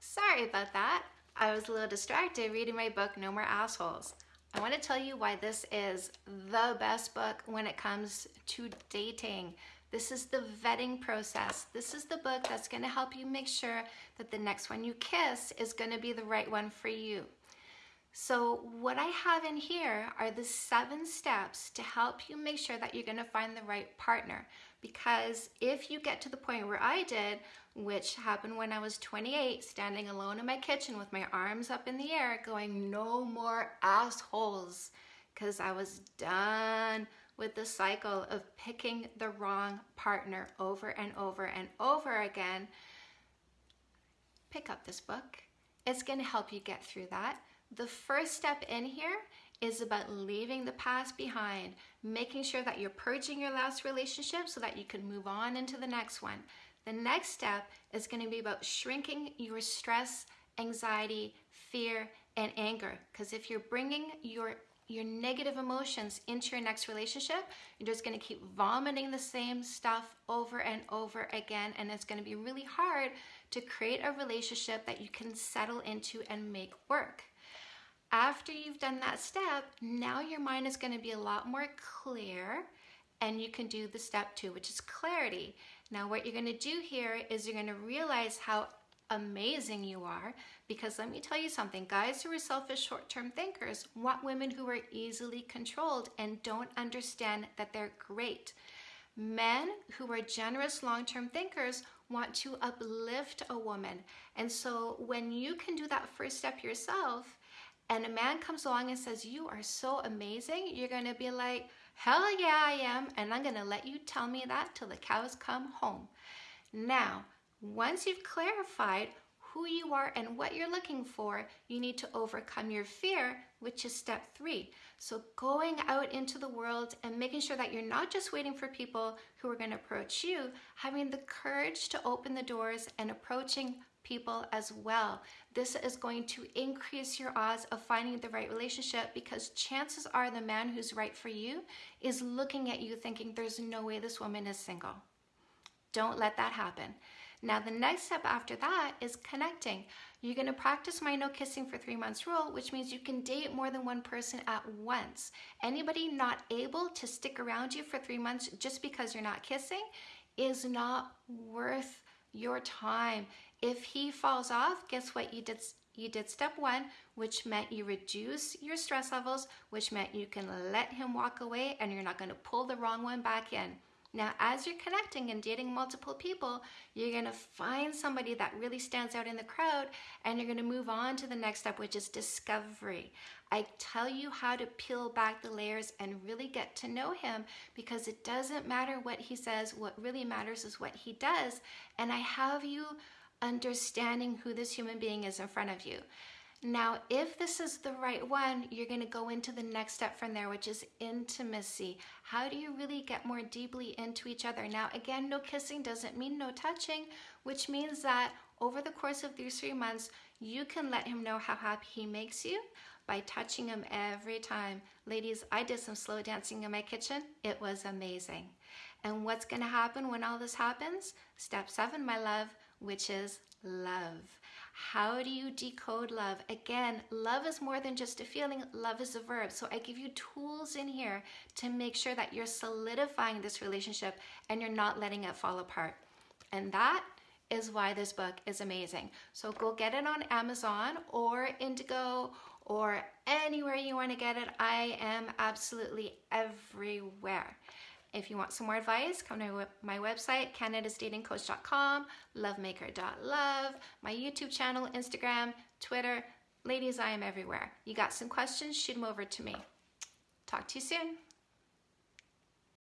sorry about that. I was a little distracted reading my book, No More Assholes. I want to tell you why this is the best book when it comes to dating. This is the vetting process. This is the book that's going to help you make sure that the next one you kiss is going to be the right one for you. So what I have in here are the seven steps to help you make sure that you're going to find the right partner. Because if you get to the point where I did, which happened when I was 28, standing alone in my kitchen with my arms up in the air going, no more assholes, because I was done with the cycle of picking the wrong partner over and over and over again, pick up this book. It's going to help you get through that. The first step in here is about leaving the past behind, making sure that you're purging your last relationship so that you can move on into the next one. The next step is going to be about shrinking your stress, anxiety, fear, and anger. Because if you're bringing your your negative emotions into your next relationship, you're just going to keep vomiting the same stuff over and over again. And it's going to be really hard to create a relationship that you can settle into and make work. After you've done that step, now your mind is going to be a lot more clear and you can do the step two, which is clarity. Now what you're going to do here is you're going to realize how amazing you are because let me tell you something guys who are selfish short-term thinkers want women who are easily controlled and don't understand that they're great men who are generous long-term thinkers want to uplift a woman and so when you can do that first step yourself and a man comes along and says, you are so amazing, you're gonna be like, hell yeah, I am, and I'm gonna let you tell me that till the cows come home. Now, once you've clarified who you are and what you're looking for, you need to overcome your fear, which is step three. So going out into the world and making sure that you're not just waiting for people who are gonna approach you, having the courage to open the doors and approaching people as well. This is going to increase your odds of finding the right relationship because chances are the man who's right for you is looking at you thinking there's no way this woman is single. Don't let that happen. Now the next step after that is connecting. You're gonna practice my no kissing for three months rule, which means you can date more than one person at once. Anybody not able to stick around you for three months just because you're not kissing is not worth your time. If he falls off, guess what? You did you did step one, which meant you reduce your stress levels, which meant you can let him walk away and you're not going to pull the wrong one back in. Now, as you're connecting and dating multiple people, you're going to find somebody that really stands out in the crowd and you're going to move on to the next step, which is discovery. I tell you how to peel back the layers and really get to know him because it doesn't matter what he says. What really matters is what he does. And I have you understanding who this human being is in front of you. Now, if this is the right one, you're going to go into the next step from there, which is intimacy. How do you really get more deeply into each other? Now, again, no kissing doesn't mean no touching, which means that over the course of these three months, you can let him know how happy he makes you by touching him every time. Ladies, I did some slow dancing in my kitchen. It was amazing. And what's going to happen when all this happens? Step seven, my love, which is love. How do you decode love? Again, love is more than just a feeling, love is a verb. So I give you tools in here to make sure that you're solidifying this relationship and you're not letting it fall apart. And that is why this book is amazing. So go get it on Amazon or Indigo or anywhere you want to get it. I am absolutely everywhere. If you want some more advice, come to my website, canadasdatingcoach.com, lovemaker.love, my YouTube channel, Instagram, Twitter. Ladies, I am everywhere. You got some questions? Shoot them over to me. Talk to you soon.